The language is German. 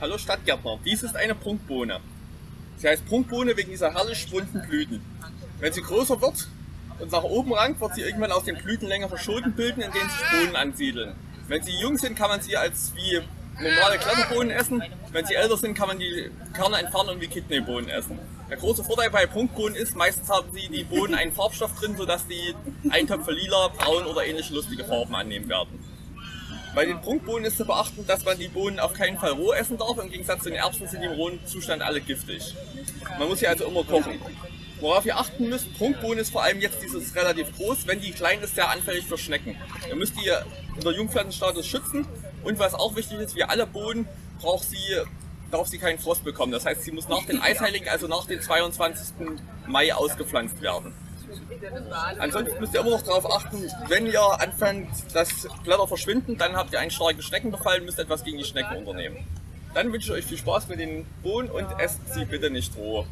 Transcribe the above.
Hallo Stadtgärtner, dies ist eine Prunkbohne. Sie heißt Prunkbohne wegen dieser herrlich bunten Blüten. Wenn sie größer wird und nach oben rankt, wird sie irgendwann aus den Blüten längere Schoten bilden, in denen sich Bohnen ansiedeln. Wenn sie jung sind, kann man sie als wie normale Kletterbohnen essen. Wenn sie älter sind, kann man die Kerne entfernen und wie Kidneybohnen essen. Der große Vorteil bei Prunkbohnen ist, meistens haben sie die Bohnen einen Farbstoff drin, sodass die Eintöpfe lila, braun oder ähnliche lustige Farben annehmen werden. Bei den Prunkbohnen ist zu beachten, dass man die Bohnen auf keinen Fall roh essen darf. Im Gegensatz zu den Erbsen sind die im rohen Zustand alle giftig. Man muss sie also immer kochen. Worauf ihr achten müsst, Prunkbohnen ist vor allem jetzt dieses relativ groß. Wenn die klein ist, sehr anfällig für Schnecken. Ihr müsst die in der Jungpflanzenstatus schützen. Und was auch wichtig ist, wie alle Bohnen, braucht sie, darf sie keinen Frost bekommen. Das heißt, sie muss nach den Eisheiligen, also nach dem 22. Mai ausgepflanzt werden. Ansonsten müsst ihr immer noch darauf achten, wenn ihr anfangt, dass Blätter verschwinden, dann habt ihr einen starken Schneckenbefall, müsst etwas gegen die Schnecken unternehmen. Dann wünsche ich euch viel Spaß mit den Bohnen und esst sie bitte nicht roh.